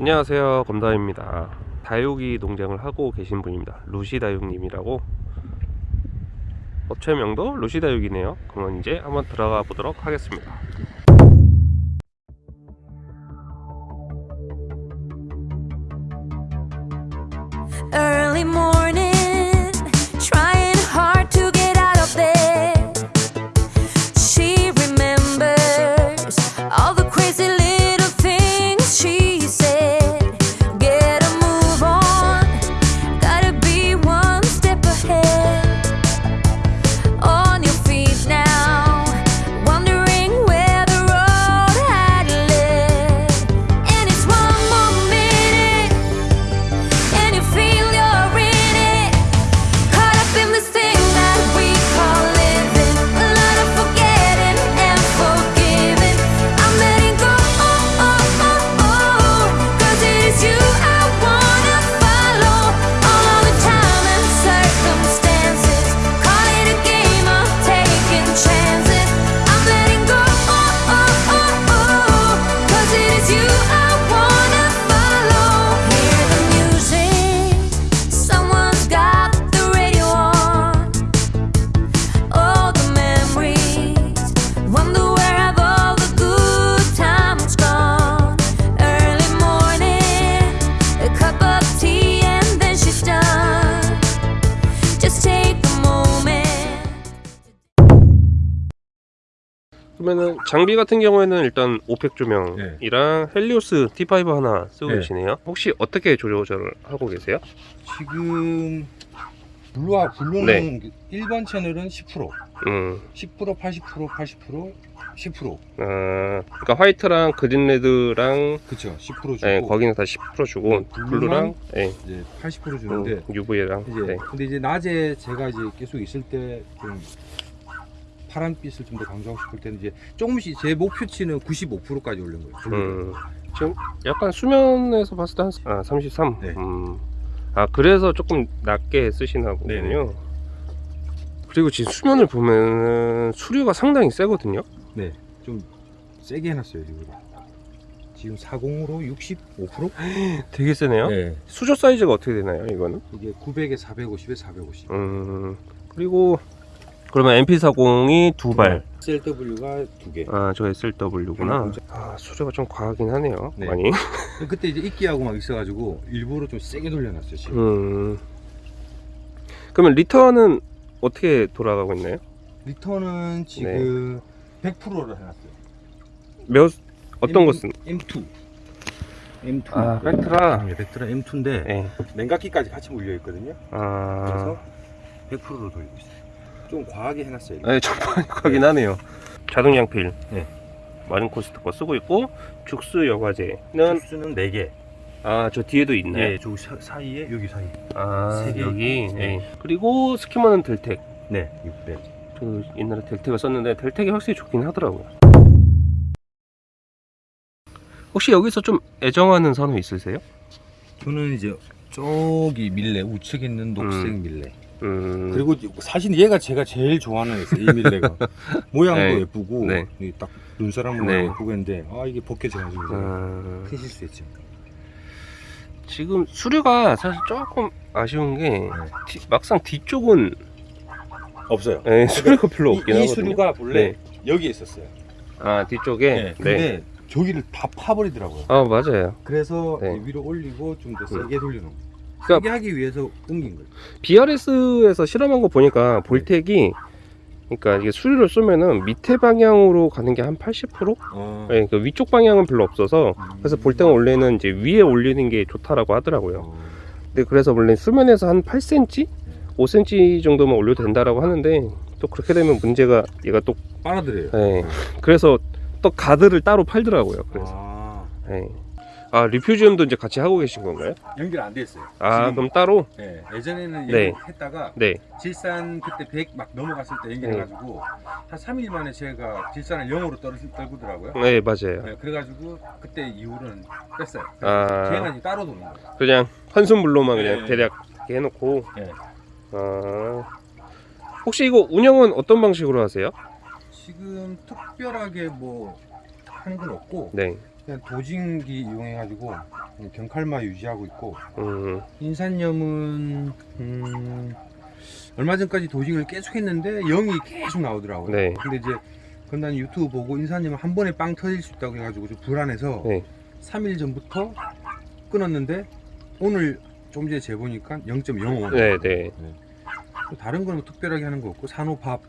안녕하세요. 검다입니다. 다육이 농장을 하고 계신 분입니다. 루시다육님이라고. 업체명도 루시다육이네요. 그러면 이제 한번 들어가 보도록 하겠습니다. Early morning, 장비 같은 경우에는 일단 Orphek 조명이랑 헬리오스 T5 하나 쓰고 네. 계시네요 혹시 어떻게 조절을 하고 계세요? 지금 blue와 blue는 네. 일반 채널은 10% 음, 10% 80% 80% 10% 아, 그러니까 white랑 green red랑 그쵸 10% 주고 네, 거기는 다 10% 주고 네, blue랑 blue랑 네, 이제 80% 주는데 UV랑 이제 네. 근데 이제 낮에 제가 이제 계속 있을 때 좀 파란빛을 좀 더 강조하고 싶을 때는 이제 조금씩 제 목표치는 95%까지 올린 거예요. 음, 지금 약간 수면에서 봤을 때 한 아, 33. 네. 음. 아 그래서 조금 낮게 쓰시나. 보군요. 그리고 지금 수면을 보면 수류가 상당히 세거든요. 네, 좀 세게 해놨어요 지금. 지금 40으로 65%? 되게 세네요. 네, 수조 사이즈가 어떻게 되나요? 이거는? 이게 900에 450에 450. 음. 그리고 그러면 MP40이 두 발. SLW가 두 개. 아, 저 SLW구나. 음, 아, 수조가 좀 과하긴 하네요. 네. 많이. 그때 이제 이끼하고 막 있어가지고 일부러 좀 세게 돌려놨어요 지금. 음. 그러면 리턴은 어떻게 돌아가고 있나요? 리턴은 지금 100%를 해놨어요. 몇 어떤 것은? M2. M2. 아, 벡트라. 네, 벡트라 M2인데 네. 냉각기까지 같이 물려 있거든요. 아. 그래서 100%로 돌리고 있어요. 좀 과하게 해놨어요. 네, 좀 하긴 하네요. 자동 양필. 네. 마린코스트 거 쓰고 있고 죽수 여과제는 수는 4개. 아 저 뒤에도 있나요? 네, 저 사- 사이에 여기 사이. 아 세 개. 여기. 네. 네. 그리고 스키머는 델텍. 네, 600. 저 옛날에 델텍을 썼는데 델텍이 확실히 좋긴 하더라고요. 혹시 여기서 좀 애정하는 선우 있으세요? 저는 이제 저기 밀레 우측에 있는 녹색 음. 밀레. 음. 그리고 사실 얘가 제가 제일 좋아하는 애였어요. 이 밀레가 모양도 네. 예쁘고 네. 이딱 눈사람 모양 네. 예쁘고 했는데 아 이게 벗겨져가지고 아, 큰 실수했죠. 지금 수류가 사실 조금 아쉬운 게 네. 뒤- 막상 뒤쪽은 없어요. 예, 수류가 별로 없긴 이, 이. 수류가 본래 네. 여기에 있었어요. 아 뒤쪽에 네. 근데 저기를 다 파버리더라고요. 아 맞아요 그래서 네. 위로 올리고 좀더 음. 세게 돌려놓은. 그러니까- 세게 하기 위해서 옮긴 거예요. BRS에서 실험한 거 보니까 볼텍이 그러니까 이게 수류를 쏘면은 밑에 방향으로 가는 게 한 80%? 어. 네, 그 위쪽 방향은 별로 없어서 음. 그래서 볼텍은 원래는 이제 위에 올리는 게 좋다라고 하더라고요. 어. 근데 그래서 원래 수면에서 한 8cm, 5cm 정도만 올려도 된다라고 하는데 또 그렇게 되면 문제가 얘가 또 빨아들여요. 네, 그래서 또 가드를 따로 팔더라고요. 그래서 아, 네. 아 리퓨지움도 이제 같이 하고 계신 건가요? 연결 안 돼 있어요. 아 지금, 그럼 따로? 네, 예전에는 네. 연결 했다가 네. 질산 그때 100 막 넘어갔을 때 연결해가지고 한 3일 만에 제가 질산을 0으로 떨, 떨구더라고요. 네 맞아요. 네, 그래가지고 그때 이후로는 뺐어요. 아. 이제 따로 도는 거예요. 그냥 환순불로만 그냥 네. 대략 이렇게 해놓고 네. 아 혹시 이거 운영은 어떤 방식으로 하세요? 지금 특별하게 뭐 하는 건 없고 네 그냥 도징기 이용해가지고 경칼마 유지하고 있고 음, 인산염은 음, 얼마 전까지 도징을 계속 했는데 0이 계속 나오더라고요. 네. 근데 이제 건단 유튜브 보고 인산염은 한 번에 빵 터질 수 있다고 해가지고 좀 불안해서 네. 3일 전부터 끊었는데 오늘 좀 전에 재보니까 0.05. 네, 네. 다른 거는 뭐 특별하게 하는 거 없고 산호밥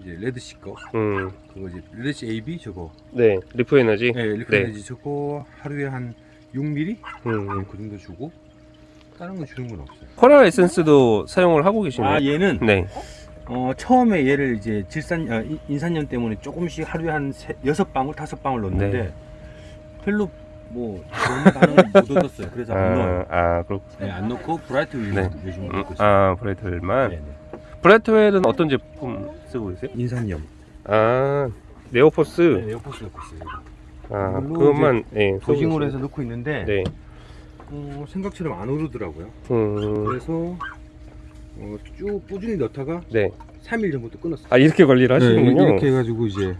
이제 Red Sea 거 음, 그거 이제 Red Sea AB 저거 네. Reef Energy. 네, Reef Energy 저거 하루에 한 6mm 음. 그 정도 주고 다른 거 주는 건 없어요. coral essence도 사용을 하고 계시네요. 아 얘는 네. 어, 처음에 얘를 이제 질산 어, 인- 인산염 때문에 조금씩 하루에 한 세, 여섯 방울 다섯 방울 넣는데 네. 별로 뭐 너무 다른 걸못 얻었어요. 그래서 안 넣어요. 아, 아, 그렇고. 네, 안 넣고 Brightwell 네. 요즘 음, 넣고 있어요. 아, Brightwell만. 네, 네. Brightwell은 어떤 제품 쓰고 계세요? 인산염. 아, NeoPhos. 네, NeoPhos 넣고 있어요. 아, 물론 그것만, 예. dosing으로. 해서 넣고 있는데 네. 어, 생각처럼 안 오르더라고요. 음, 그래서 어, 쭉 꾸준히 넣다가 네. 3일 전부터 끊었어요. 아, 이렇게 관리를 하시는군요. 네, 이렇게 해가지고 이제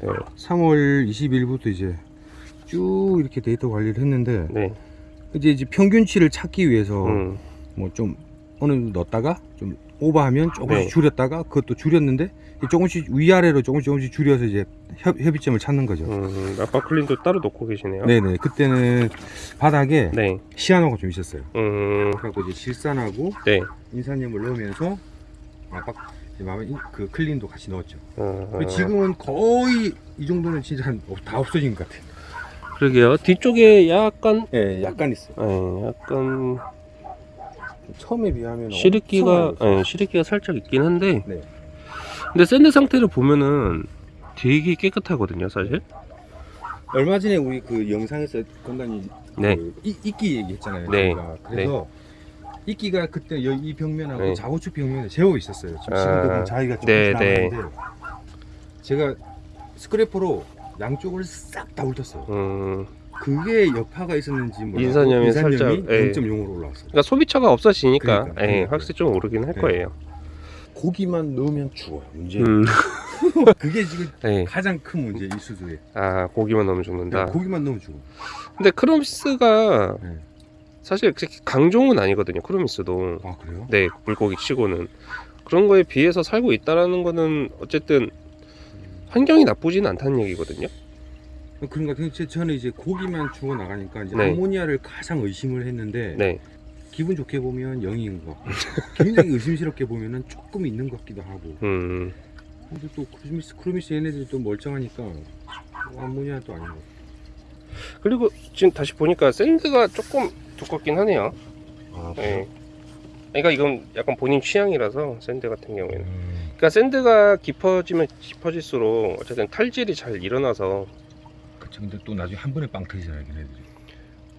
네. 3월 20일부터 이제 쭉 이렇게 데이터 관리를 했는데 네. 이제 이제 평균치를 찾기 위해서 음, 뭐좀 어느 넣었다가 좀 오버하면 조금씩 네. 줄였다가 그것도 줄였는데 조금씩 위아래로 조금씩 조금씩 줄여서 이제 협, 협의점을 찾는 거죠. 음, 아빠클린도 따로 놓고 계시네요. 네네 그때는 바닥에 네. 시아노가 좀 있었어요. 음, 그래갖고 이제 질산하고 네. 인산염을 넣으면서 인- 그 Clean도 같이 넣었죠. 어, 근데 지금은 거의 이 정도는 진짜 한- 어, 다 없어진 것 같아요. 그러게요. 뒤쪽에 약간, 예, 약간 있어요. 예, 약간 처음에 비하면 많이 예, 시리끼가 살짝 있긴 한데. 네. 근데 sand 상태를 보면은 되게 깨끗하거든요, 사실. 얼마 전에 우리 그 영상에서 건강이 네. 그 이, 이끼 얘기했잖아요. 네. 저희가. 그래서 이끼가 그때 여- 이 벽면하고 네. 자고축 벽면에 재워 있었어요. 지금 아, 지금도 보면 자기가 조금 네, 지나가는데 제가 스크래퍼로 양쪽을 싹 다 훑었어요. 음, 그게 여파가 있었는지 몰라도 인산염이 살짝, 예. 0.0으로 올라왔어요. 그러니까 소비처가 없어지니까, 그러니까, 예, 그러니까. 확실히 좀 오르긴 할 네. 거예요. 고기만 넣으면 죽어요. 문제. 음, 그게 지금 예. 가장 큰 문제 이 수조에. 아, 고기만 넣으면 죽는다. 고기만 넣으면 죽어. 근데 chromis가 네. 사실 그렇게 강종은 아니거든요. chromis도. 아 그래요? 네, 물고기 치고는 그런 거에 비해서 살고 있다라는 거는 어쨌든 환경이 나쁘지는 않다는 얘기거든요. 그런가 그 저는 이제 고기만 죽어 나가니까 이제 네. 아모니아를 가장 의심을 했는데 네. 기분 좋게 보면 0인 것 같고 굉장히 의심스럽게 보면 은 조금 있는 것 같기도 하고 음. 근데 또 chromis chromis 얘네들이 또 멀쩡하니까 아모니아 또 아닌 것 같아요. 그리고 지금 다시 보니까 sand가 조금 두껍긴 하네요. 아, 네. 그러니까 이건 약간 본인 취향이라서 sand 같은 경우에는. 음. 그러니까 sand가 깊어지면 깊어질수록 어쨌든 탈질이 잘 일어나서 근데 또 나중에 한 번에 빵 터지잖아요 걔네들이.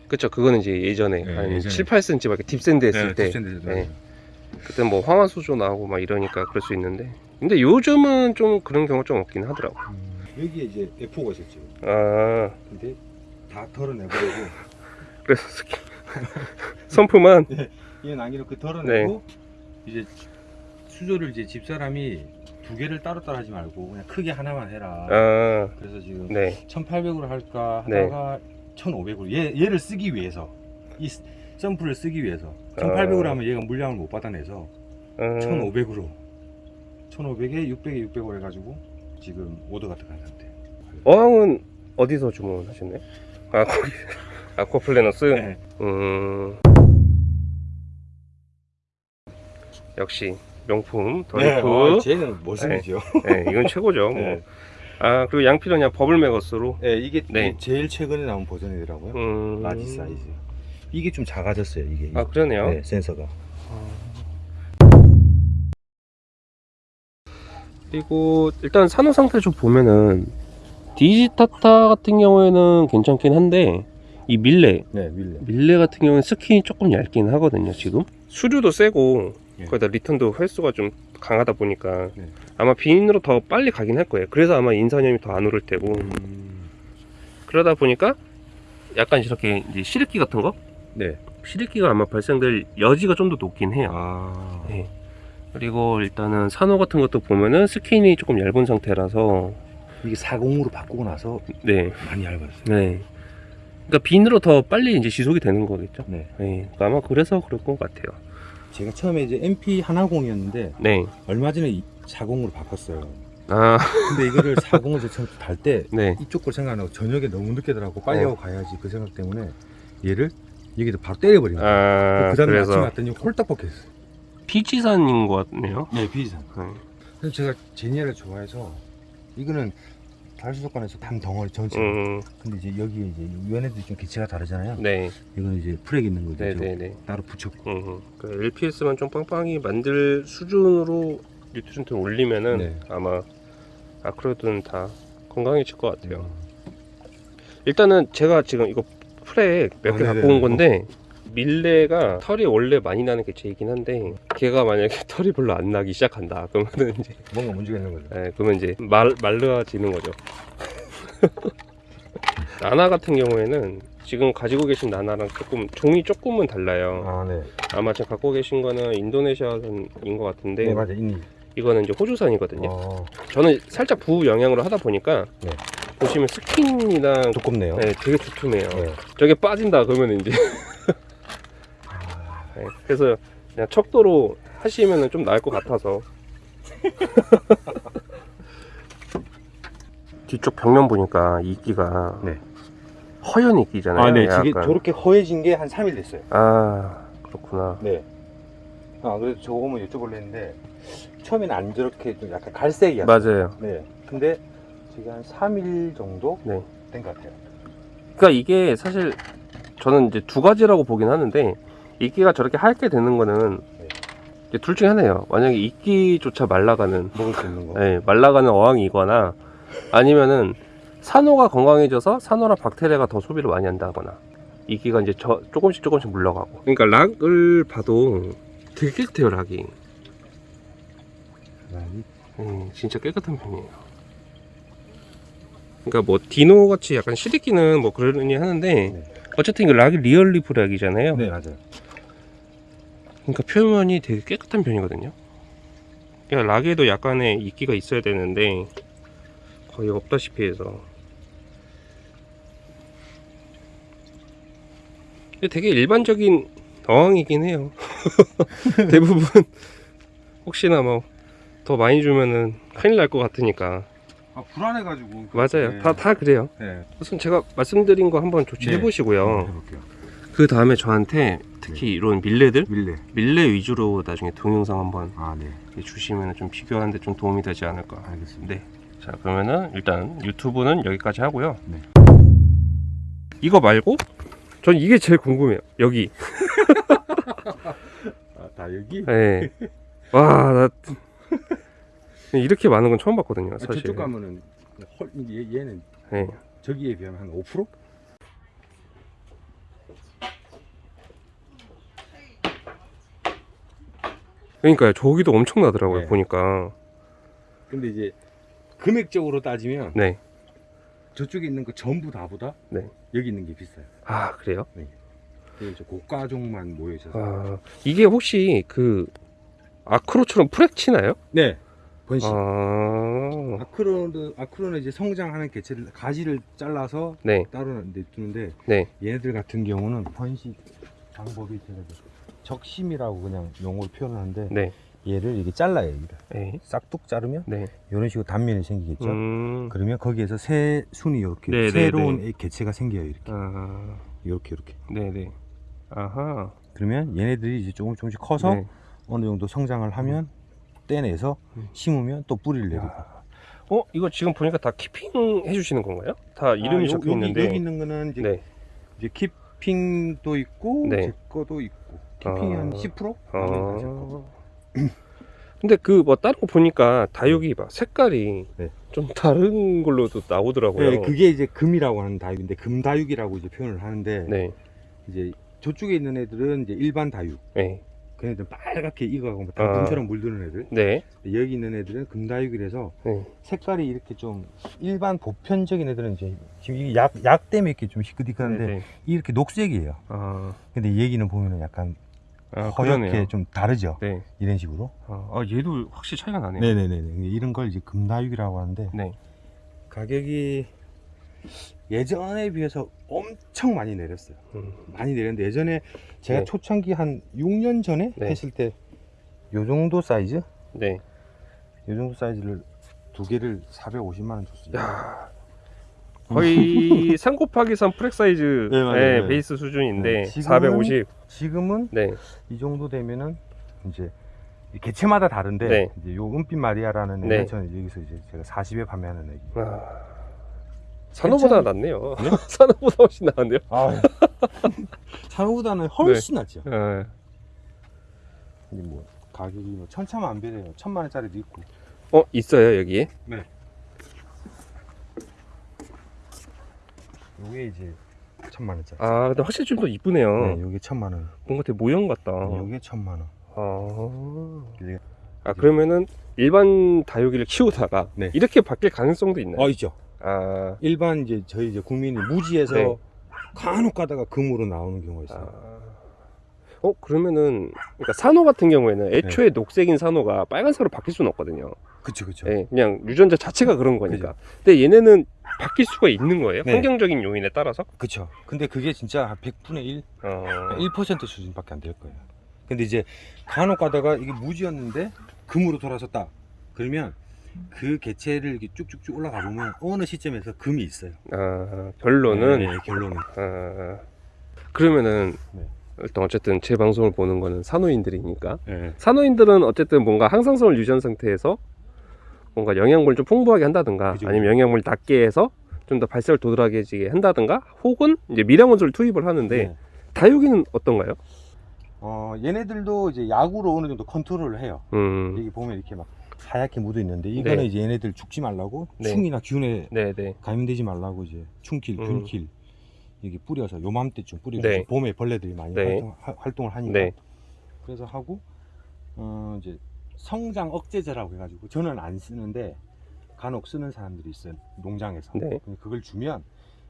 그쵸 그거는 이제 예전에 네, 한 예전에. 7, 8cm 밖에 deep sand 했을 때. deep sand에서 네. 그때 뭐 황화수소 나오고 막 이러니까 그럴 수 있는데. 근데 요즘은 좀 그런 경우가 좀 없긴 하더라고 음, 여기에 이제 F4가 있었죠. 아. 근데 다 털어내버리고. 그래서 스키 선프만 얘 낭기로 그 털어내고 네. 이제 수조를 이제 집사람이 두 개를 따로따로 하지 말고 그냥 크게 하나만 해라 아 그래서 지금 네. 1800으로 할까 네. 하다가 1500으로 얘, 얘를 쓰기 위해서 이 스- 샘플을 쓰기 위해서 아. 1800으로 하면 얘가 물량을 못 받아내서 음, 1500으로 1500에 600에 600으로 해가지고 지금 오더가 들어간 상태 어항은 어디서 주문하셨나요? 아 거기 아쿠아플래너스 네. 음 역시 명품 네, 더리프. 어, 쟤는 모습이죠. 네, 이건 최고죠 뭐. 네. 아 그리고 양피는 그냥 버블 맥거스로. 네, 이게 네. 제일 최근에 나온 버전이더라고요. 음... 라지 사이즈. 이게 좀 작아졌어요 이게. 아 그러네요. 네, 센서가. 그리고 일단 산호 상태 좀 보면은 digitata 같은 경우에는 괜찮긴 한데 이 mille. 네 mille. mille 같은 경우는 skin이 조금 얇긴 하거든요 지금. 수류도 세고 예. 거기다 return도 횟수가 좀 강하다 보니까 네. 아마 비인으로 더 빨리 가긴 할 거예요 그래서 아마 인산염이 더 안 오를 테고 음, 그러다 보니까 약간 이렇게 이제 시르기 같은 거 네. 시르기가 아마 발생될 여지가 좀 더 높긴 해요 아 네. 그리고 일단은 산호 같은 것도 보면은 스킨이 조금 얇은 상태라서 이게 40으로 바꾸고 나서 네 많이 얇아졌어요 네. 그러니까 비누로 더 빨리 이제 지속이 되는 거겠죠. 네. 네, 아마 그래서 그럴 것 같아요. 제가 처음에 이제 MP 하나공이었는데 네. 얼마 전에 40으로 바꿨어요. 아, 근데 이거를 40을 저 처음 달때 네. 이쪽 걸 생각 안 하고 저녁에 너무 늦게 들어가고 빨리 네. 하고 가야지 그 생각 때문에 얘를 여기다 바로 때려버린 거예요. 아, 그 다음에 아침에 왔더니 홀딱 벗겼어요. 피지산인 것 같네요. 네, 비지산. 네. 그래서 제가 제니아를 좋아해서 이거는 달수족관에서 단 덩어리 전체. 음, 근데 이제 여기에 이제 얘네들이 좀 기체가 다르잖아요. 네. 이거는 이제 프렉 있는 거죠. 네네네. 따로 붙였고. 음, 그 LPS만 좀 빵빵히 만들 수준으로 nutrient를 올리면은 네. 아마 acro들은 다 건강해질 것 같아요. 음. 일단은 제가 지금 이거 frag 몇개 아, 갖고 네네. 온 건데 mille가 털이 원래 많이 나는 개체이긴 한데 걔가 만약에 털이 별로 안 나기 시작한다 그러면은 이제 뭔가 문제가 있는 거죠. 예, 그러면 이제 말 말르어지는 거죠. nana 같은 경우에는 지금 가지고 계신 nana랑 조금 종이 조금은 달라요. 아, 네. 아마 지금 갖고 계신 거는 인도네시아산인 것 같은데 네, 맞아. 인니. 이거는 이제 호주산이거든요. 어, 저는 살짝 부 영향으로 하다 보니까 네. 보시면 스킨이랑 두껍네요. 네, 되게 두툼해요. 네. 저게 빠진다 그러면 이제 네, 그래서 그냥 척도로 하시면은 좀 나을 것 같아서 뒤쪽 벽면 보니까 이끼가 네. 허연 이끼잖아요. 아, 네. 약간. 저렇게 허해진 게 한 3일 됐어요. 아 그렇구나. 네. 아, 그래서 저거 한번 여쭤보려 했는데 처음에는 안 저렇게 좀 약간 갈색이었어요. 맞아요. 네. 근데 지금 한 3일 정도 네. 된 것 같아요. 그러니까 이게 사실 저는 이제 두 가지라고 보긴 하는데 이끼가 저렇게 하얗게 되는 거는 네. 둘 중에 하나예요. 만약에 이끼조차 말라가는 먹을 수 있는 거. 네, 말라가는 어항이거나 아니면은 산호가 건강해져서 산호랑 박테리아가 더 소비를 많이 한다거나 이끼가 이제 저, 조금씩 조금씩 물러가고 그러니까 rock을 봐도 되게 깨끗해요 rock이 rock이? 음, 진짜 깨끗한 편이에요 그러니까 뭐 dino 같이 약간 시리끼는 뭐 그러니 하는데 네. 어쨌든 이거 rock이 Real Reef rock이잖아요 네, 맞아요. 그러니까 표면이 되게 깨끗한 편이거든요. 그러니까 락에도 약간의 이끼가 있어야 되는데 거의 없다시피 해서. 되게 일반적인 어항이긴 해요. 대부분 혹시나 뭐 더 많이 주면은 큰일 날 것 같으니까 아, 불안해가지고. 맞아요. 네. 다 다 그래요. 네. 우선 제가 말씀드린 거 한번 조치해 네. 보시고요. 해볼게요. 그 다음에 저한테 특히 이런 밀레들 밀레. 밀레 위주로 나중에 동영상 한번 아, 네. 주시면 좀 비교하는데 좀 도움이 되지 않을까. 알겠습니다. 네. 자 그러면은 일단 유튜브는 여기까지 하고요. 네. 이거 말고 전 이게 제일 궁금해요. 여기. 아, 다 여기? 네. 와, 나 이렇게 많은 건 처음 봤거든요. 아, 사실. 저쪽 가면은 헐, 얘, 얘는 네. 저기에 비하면 한 5%? 그러니까요. 저기도 엄청나더라고요. 네. 보니까. 근데 이제 금액적으로 따지면 네. 저쪽에 있는 거 전부 다보다 네. 여기 있는 게 비싸요. 아 그래요? 저 고가종만 모여 있어서. 아 이게 혹시 그 아크로처럼 프렉 치나요? 네. 번식. 아. 아크로는 아크로는 이제 성장하는 개체를 가지를 잘라서 네. 따로 내두는데 네. 얘네들 같은 경우는 번식 방법이 제가 그 적심이라고 그냥 용어로 표현하는데 네. 얘를 이렇게 잘라요. 여기를. 네. 싹둑 자르면 네. 이런 식으로 단면이 생기겠죠. 음. 그러면 거기에서 새 순이 이렇게 네, 네, 새로운 네. 개체가 생겨요. 이렇게 아. 이렇게 이렇게. 네네. 아하. 그러면 얘네들이 이제 조금 조금씩 커서 네. 어느 정도 성장을 하면 떼내서 음. 심으면 또 뿌리를 내리고. 어 이거 지금 보니까 다 키핑 해주시는 건가요? 다 이름이 아, 요- 적혀 있는데. 여기 있는 거는 이제, 네. 이제 키핑도 있고 네. 제 거도 있고 키핑이 아. 한 10%? 아. 근데 그 뭐 다른 거 보니까 다육이 막 색깔이 네. 좀 다른 걸로도 나오더라고요. 네, 그게 이제 금이라고 하는 다육인데 금다육이라고 이제 표현을 하는데 네. 이제 저쪽에 있는 애들은 이제 일반 다육. 네. 걔네들 빨갛게 익어가고 뭐 아. 물드는 애들. 네. 여기 있는 애들은 금다육이라서 네. 색깔이 이렇게 좀 일반 보편적인 애들은 이제 지금 이게 약, 약 때문에 이렇게 좀 희끗희끗한데 네. 네. 이렇게 녹색이에요. 아, 근데 얘기는 보면은 약간 아 허옇게 그러네요. 좀 다르죠. 네. 이런 식으로. 아, 아, 얘도 확실히 차이가 나네요. 네네네. 이런 걸 이제 금다육이라고 하는데 네. 가격이 예전에 비해서 엄청 많이 내렸어요. 음. 많이 내렸는데 예전에 제가 네. 초창기 한 6년 전에 네. 했을 때 요 정도 사이즈? 네. 요 정도 사이즈를 두 개를 450만 원 줬어요. 야. 거의 3 곱하기 3 frag 사이즈 네, 맞아요. 네, 네. 베이스 수준인데 네, 지금은- 450. 지금은 네. 이 정도 되면은 이제 이 개체마다 다른데 네. 이제 요 은빛 마리아라는 네. 애는 저는 여기서 이제 제가 40에 판매하는 애기. 아. 산호보다 괜찮- 낫네요. 네? 산호보다 훨씬 나은데요? 아, 산호보다는 훨씬 낫죠. 네. 뭐 가격이 뭐 천차만별이에요. 천만 원짜리도 있고. 어 있어요 여기에? 요게 이제 천만 원짜리. 아 근데 확실히 좀 더 이쁘네요. 네, 요게 천만 원. 뭔가 되게 모형 같다. 요게 천만 원. 아. 이게- 아 그러면은 일반 다육이를 키우다가 네. 이렇게 바뀔 가능성도 있나요? 어 있죠. 아, 일반 이제 저희 이제 국민이 무지에서 네. 간혹 가다가 금으로 나오는 경우가 있어요. 아. 어 그러면은 그러니까 산호 같은 경우에는 네. 애초에 녹색인 산호가 빨간색으로 바뀔 수는 없거든요. 그쵸 그쵸. 예, 그냥 유전자 자체가 그런 거니까. 근데 얘네는 바뀔 수가 있는 거예요. 네. 환경적인 요인에 따라서. 그쵸. 근데 그게 진짜 한 100분의 1, 어. 1% 수준밖에 안 될 거예요. 근데 이제 간혹 가다가 이게 무지였는데 금으로 돌아섰다. 그러면 그 개체를 이렇게 쭉쭉쭉 올라가 보면 어느 시점에서 금이 있어요. 아, 결론은 네, 결론은. 아, 그러면은 네. 일단 어쨌든 제 방송을 보는 거는 산호인들이니까 네. 산호인들은 어쨌든 뭔가 항상성을 유지한 상태에서 뭔가 영양분을 좀 풍부하게 한다든가 그죠, 아니면 영양분을 낮게 해서 좀 더 발색을 도드라지게 한다든가 혹은 이제 미량 원소를 투입을 하는데 네. 다육이는 어떤가요? 어, 얘네들도 이제 약으로 어느 정도 컨트롤을 해요. 음, 여기 보면 이렇게 막 하얗게 묻어 있는데 이거는 네. 이제 얘네들 죽지 말라고 네. 충이나 균에 네네. 감염되지 말라고 이제 충킬, 음. 균킬 여기 뿌려서 요맘때쯤 뿌려서 네. 봄에 벌레들이 많이 네. 활동, 하- 활동 을 하니까 네. 그래서 하고 어 이제 성장 억제제라고 해가지고 저는 안 쓰는데 간혹 쓰는 사람들이 있어요 농장에서 네. 그걸 주면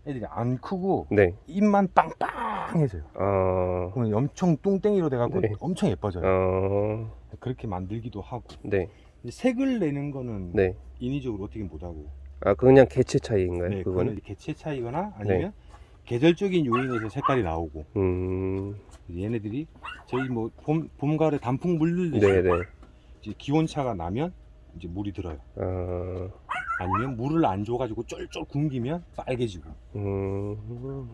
애들이 안 크고 네. 입만 빵빵해져요 어, 그러면 엄청 똥땡이로 돼갖고 네. 엄청 예뻐져요 어, 그렇게 만들기도 하고 네. 색을 내는 거는 네. 인위적으로 어떻게 못하고 아, 그냥 개체 차이인가요? 네? 그거는 개체 차이거나 아니면 계절적인 요인에서 색깔이 나오고 음, 얘네들이 저희 뭐 봄, 봄 가을에 단풍 물들듯이 네네. 이제 기온차가 나면 이제 물이 들어요. 아, 아니면 물을 안 줘가지고 쫄쫄 굶기면 빨개지고. 음.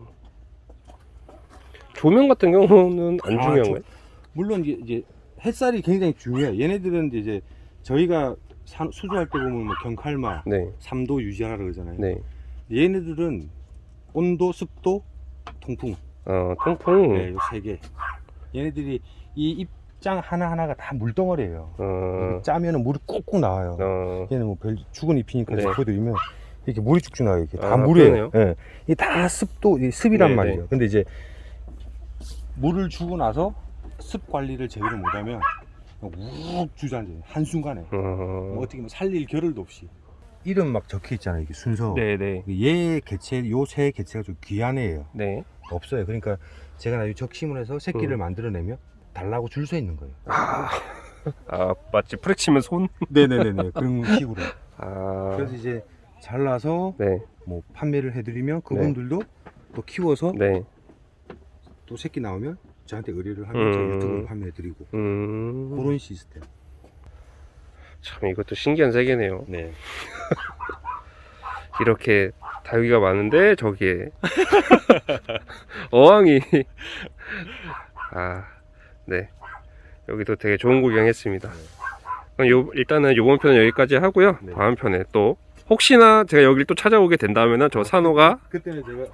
조명 같은 경우는 안 아, 중요한 조- 거예요? 물론 이제, 이제 햇살이 굉장히 중요해요. 얘네들은 이제 저희가 산- 수조할 때 보면 뭐 경칼마 네, 3도 유지하라 그러잖아요. 네. 얘네들은 온도, 습도, 통풍 어, 통풍. 네, 요세 개. 얘네들이 이 입장 하나 하나가 다 물덩어리예요. 어, 짜면은 물이 꾹꾹 나와요. 어, 얘는 뭐 별 죽은 잎이니까 네. 보여드리면 이렇게 물이 쭉쭉 나와요. 이게 다 아, 물이에요. 예. 이게 다 습도, 이 습이란 네, 말이죠. 네. 근데 이제 물을 주고 나서 습 관리를 제대로 못하면 욱 주저앉아요. 한순간에. 뭐 어, 어떻게 뭐 살릴 겨를도 없이. 이름 막 적혀 있잖아요. 이게 순서. 네네. 얘 개체, 요 새 개체가 좀 귀한 애예요. 네. 없어요. 그러니까 제가 나중에 적심을 해서 새끼를 음. 만들어내면 달라고 줄 서 있는 거예요. 아, 아 마치 프렉 치면 손? 네네네네. 그런 식으로. 아, 그래서 이제 잘라서 네, 뭐 판매를 해드리면 그분들도 또 키워서 네. 또 새끼 나오면 저한테 의뢰를 하면 제가 음. 유튜브로 판매해드리고 음, 그런 시스템. 참 이것도 신기한 세계네요. 네. 이렇게 다육이가 많은데 저기에 어항이 아, 네. 여기도 되게 좋은 구경했습니다. 그럼 요, 일단은 요번 편은 여기까지 하고요. 네. 다음 편에 또 혹시나 제가 여기를 또 찾아오게 된다면은 저 산호가 그때는 제가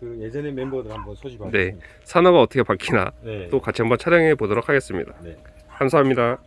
그 예전에 멤버들 한번 네. 소집하겠습니다. 산호가 어떻게 바뀌나 네. 또 같이 한번 촬영해 보도록 하겠습니다. 네. 감사합니다.